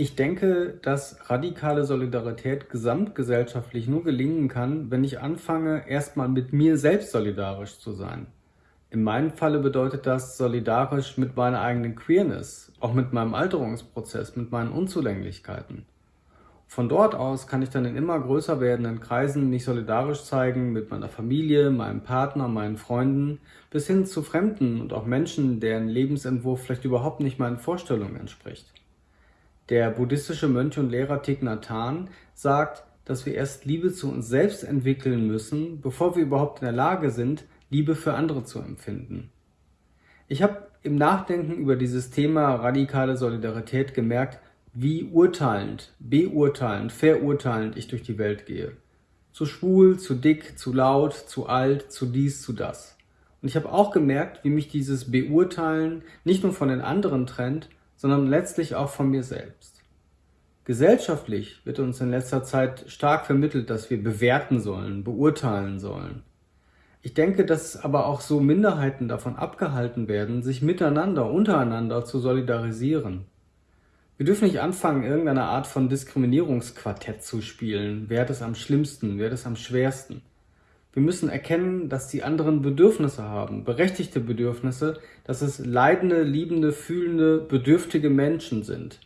Ich denke, dass radikale Solidarität gesamtgesellschaftlich nur gelingen kann, wenn ich anfange, erstmal mit mir selbst solidarisch zu sein. In meinem Falle bedeutet das solidarisch mit meiner eigenen Queerness, auch mit meinem Alterungsprozess, mit meinen Unzulänglichkeiten. Von dort aus kann ich dann in immer größer werdenden Kreisen mich solidarisch zeigen mit meiner Familie, meinem Partner, meinen Freunden, bis hin zu Fremden und auch Menschen, deren Lebensentwurf vielleicht überhaupt nicht meinen Vorstellungen entspricht. Der buddhistische Mönch und Lehrer Thich Nhat Hanh sagt, dass wir erst Liebe zu uns selbst entwickeln müssen, bevor wir überhaupt in der Lage sind, Liebe für andere zu empfinden. Ich habe im Nachdenken über dieses Thema radikale Solidarität gemerkt, wie urteilend, beurteilend, verurteilend ich durch die Welt gehe. Zu schwul, zu dick, zu laut, zu alt, zu dies, zu das. Und ich habe auch gemerkt, wie mich dieses Beurteilen nicht nur von den anderen trennt, sondern letztlich auch von mir selbst. Gesellschaftlich wird uns in letzter Zeit stark vermittelt, dass wir bewerten sollen, beurteilen sollen. Ich denke, dass aber auch so Minderheiten davon abgehalten werden, sich miteinander, untereinander zu solidarisieren. Wir dürfen nicht anfangen, irgendeine Art von Diskriminierungsquartett zu spielen. Wer hat es am schlimmsten, wer hat es am schwersten? Wir müssen erkennen, dass die anderen Bedürfnisse haben, berechtigte Bedürfnisse, dass es leidende, liebende, fühlende, bedürftige Menschen sind.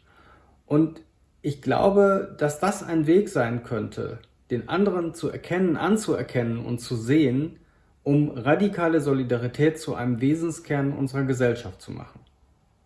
Und ich glaube, dass das ein Weg sein könnte, den anderen zu erkennen, anzuerkennen und zu sehen, um radikale Solidarität zu einem Wesenskern unserer Gesellschaft zu machen.